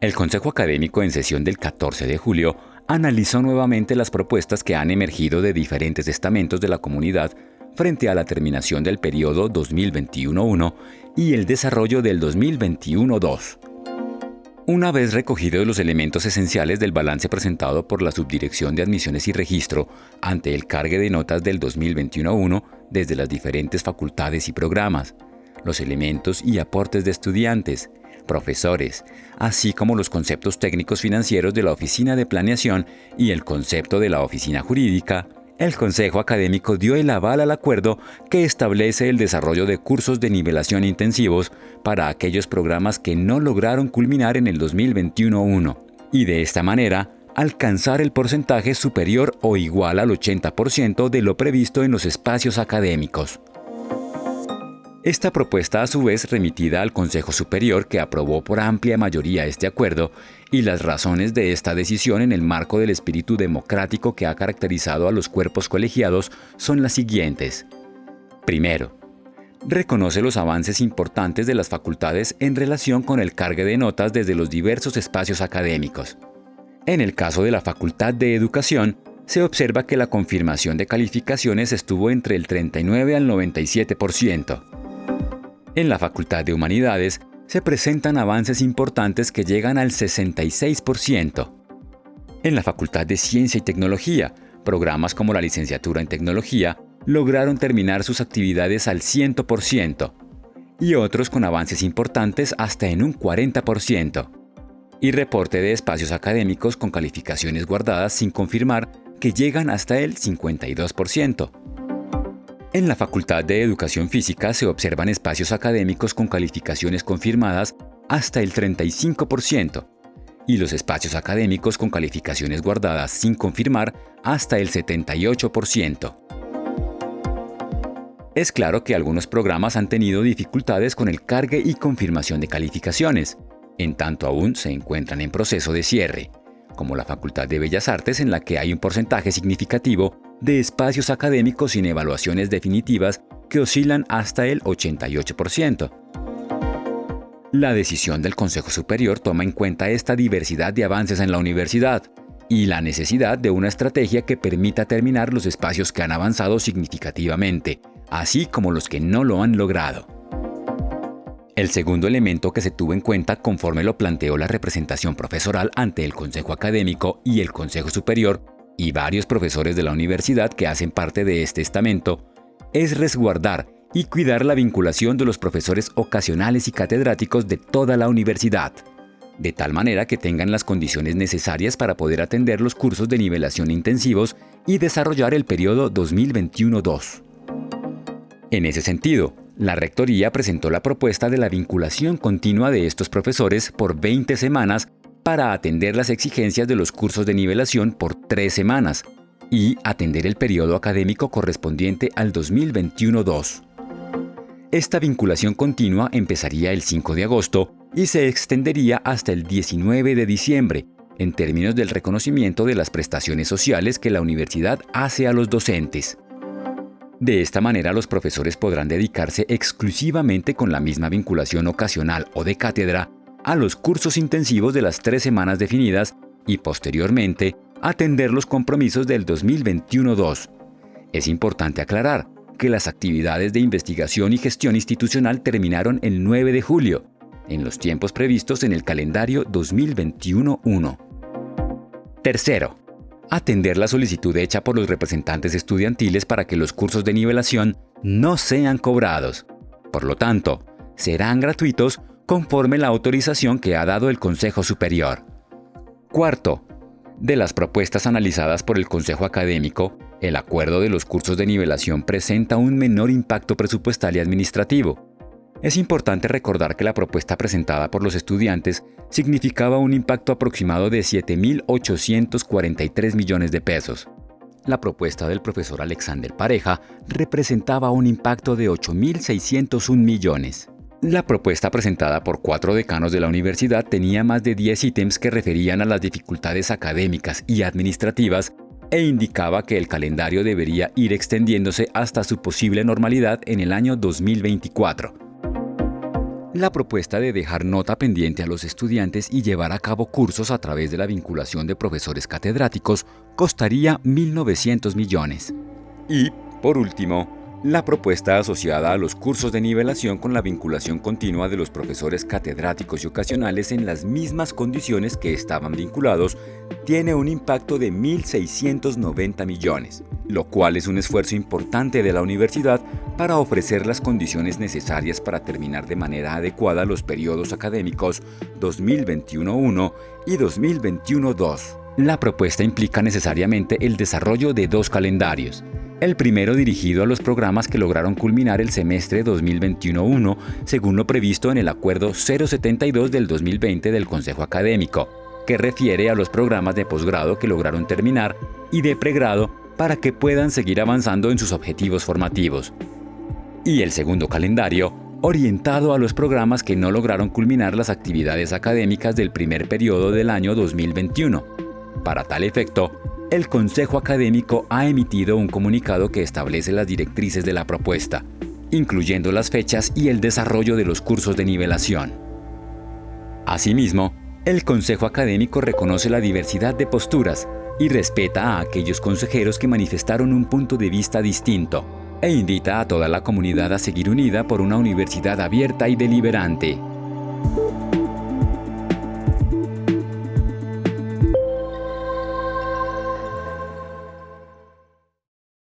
El Consejo Académico en sesión del 14 de julio analizó nuevamente las propuestas que han emergido de diferentes estamentos de la comunidad frente a la terminación del periodo 2021-1 y el desarrollo del 2021-2. Una vez recogidos los elementos esenciales del balance presentado por la Subdirección de Admisiones y Registro ante el cargue de notas del 2021-1 desde las diferentes facultades y programas, los elementos y aportes de estudiantes, profesores, así como los conceptos técnicos financieros de la Oficina de Planeación y el concepto de la Oficina Jurídica, el Consejo Académico dio el aval al acuerdo que establece el desarrollo de cursos de nivelación intensivos para aquellos programas que no lograron culminar en el 2021-1 y de esta manera alcanzar el porcentaje superior o igual al 80% de lo previsto en los espacios académicos. Esta propuesta a su vez remitida al Consejo Superior que aprobó por amplia mayoría este acuerdo y las razones de esta decisión en el marco del espíritu democrático que ha caracterizado a los cuerpos colegiados son las siguientes. Primero, reconoce los avances importantes de las facultades en relación con el cargue de notas desde los diversos espacios académicos. En el caso de la Facultad de Educación, se observa que la confirmación de calificaciones estuvo entre el 39 al 97%. En la Facultad de Humanidades se presentan avances importantes que llegan al 66%. En la Facultad de Ciencia y Tecnología, programas como la licenciatura en tecnología lograron terminar sus actividades al 100% y otros con avances importantes hasta en un 40%. Y reporte de espacios académicos con calificaciones guardadas sin confirmar que llegan hasta el 52%. En la Facultad de Educación Física se observan espacios académicos con calificaciones confirmadas hasta el 35% y los espacios académicos con calificaciones guardadas sin confirmar hasta el 78%. Es claro que algunos programas han tenido dificultades con el cargue y confirmación de calificaciones, en tanto aún se encuentran en proceso de cierre, como la Facultad de Bellas Artes en la que hay un porcentaje significativo de espacios académicos sin evaluaciones definitivas que oscilan hasta el 88%. La decisión del Consejo Superior toma en cuenta esta diversidad de avances en la universidad y la necesidad de una estrategia que permita terminar los espacios que han avanzado significativamente, así como los que no lo han logrado. El segundo elemento que se tuvo en cuenta conforme lo planteó la representación profesoral ante el Consejo Académico y el Consejo Superior y varios profesores de la universidad que hacen parte de este estamento, es resguardar y cuidar la vinculación de los profesores ocasionales y catedráticos de toda la universidad, de tal manera que tengan las condiciones necesarias para poder atender los cursos de nivelación intensivos y desarrollar el periodo 2021-2. En ese sentido, la Rectoría presentó la propuesta de la vinculación continua de estos profesores por 20 semanas para atender las exigencias de los cursos de nivelación por tres semanas y atender el periodo académico correspondiente al 2021-2. Esta vinculación continua empezaría el 5 de agosto y se extendería hasta el 19 de diciembre, en términos del reconocimiento de las prestaciones sociales que la universidad hace a los docentes. De esta manera los profesores podrán dedicarse exclusivamente con la misma vinculación ocasional o de cátedra a los cursos intensivos de las tres semanas definidas y posteriormente atender los compromisos del 2021-2. Es importante aclarar que las actividades de investigación y gestión institucional terminaron el 9 de julio, en los tiempos previstos en el calendario 2021-1. Tercero, atender la solicitud hecha por los representantes estudiantiles para que los cursos de nivelación no sean cobrados. Por lo tanto, serán gratuitos conforme la autorización que ha dado el Consejo Superior. Cuarto, de las propuestas analizadas por el Consejo Académico, el acuerdo de los cursos de nivelación presenta un menor impacto presupuestal y administrativo. Es importante recordar que la propuesta presentada por los estudiantes significaba un impacto aproximado de 7.843 millones de pesos. La propuesta del profesor Alexander Pareja representaba un impacto de 8.601 millones. La propuesta presentada por cuatro decanos de la universidad tenía más de 10 ítems que referían a las dificultades académicas y administrativas e indicaba que el calendario debería ir extendiéndose hasta su posible normalidad en el año 2024. La propuesta de dejar nota pendiente a los estudiantes y llevar a cabo cursos a través de la vinculación de profesores catedráticos costaría 1.900 millones. Y, por último, la propuesta asociada a los cursos de nivelación con la vinculación continua de los profesores catedráticos y ocasionales en las mismas condiciones que estaban vinculados tiene un impacto de 1.690 millones, lo cual es un esfuerzo importante de la universidad para ofrecer las condiciones necesarias para terminar de manera adecuada los periodos académicos 2021-1 y 2021-2. La propuesta implica necesariamente el desarrollo de dos calendarios, el primero dirigido a los programas que lograron culminar el semestre 2021-1, según lo previsto en el Acuerdo 072 del 2020 del Consejo Académico, que refiere a los programas de posgrado que lograron terminar y de pregrado para que puedan seguir avanzando en sus objetivos formativos. Y el segundo calendario, orientado a los programas que no lograron culminar las actividades académicas del primer periodo del año 2021. Para tal efecto, el Consejo Académico ha emitido un comunicado que establece las directrices de la propuesta, incluyendo las fechas y el desarrollo de los cursos de nivelación. Asimismo, el Consejo Académico reconoce la diversidad de posturas y respeta a aquellos consejeros que manifestaron un punto de vista distinto, e invita a toda la comunidad a seguir unida por una universidad abierta y deliberante.